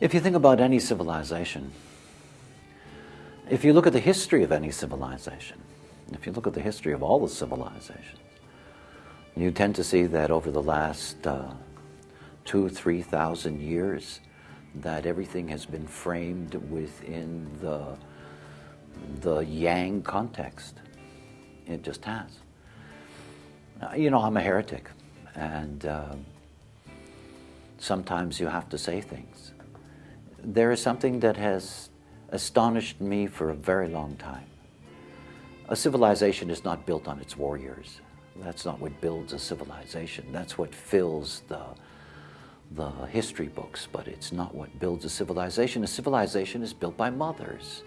If you think about any civilization, if you look at the history of any civilization, if you look at the history of all the civilizations, you tend to see that over the last uh, two, three thousand years, that everything has been framed within the, the yang context. It just has. Uh, you know, I'm a heretic, and uh, sometimes you have to say things there is something that has astonished me for a very long time. A civilization is not built on its warriors. That's not what builds a civilization. That's what fills the, the history books, but it's not what builds a civilization. A civilization is built by mothers.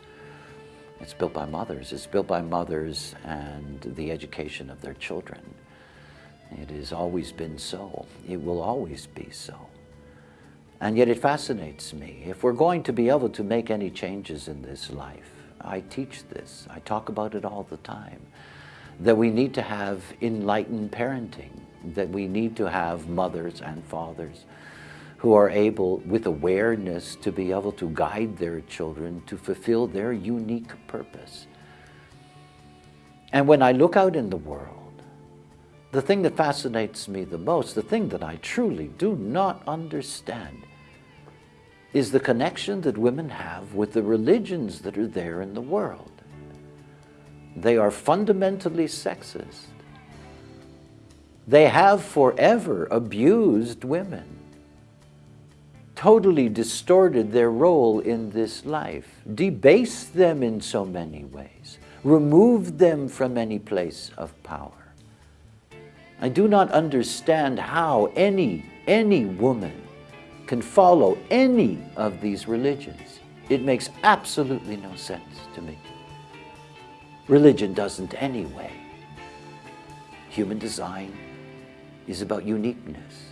It's built by mothers. It's built by mothers and the education of their children. It has always been so. It will always be so. And yet it fascinates me. If we're going to be able to make any changes in this life, I teach this, I talk about it all the time, that we need to have enlightened parenting, that we need to have mothers and fathers who are able, with awareness, to be able to guide their children to fulfill their unique purpose. And when I look out in the world, the thing that fascinates me the most, the thing that I truly do not understand, is the connection that women have with the religions that are there in the world. They are fundamentally sexist. They have forever abused women, totally distorted their role in this life, debased them in so many ways, removed them from any place of power. I do not understand how any, any woman can follow any of these religions. It makes absolutely no sense to me. Religion doesn't anyway. Human design is about uniqueness.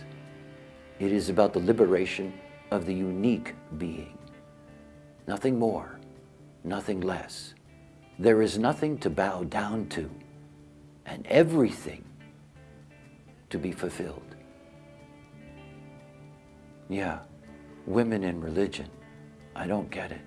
It is about the liberation of the unique being. Nothing more, nothing less. There is nothing to bow down to and everything to be fulfilled. Yeah, women in religion. I don't get it.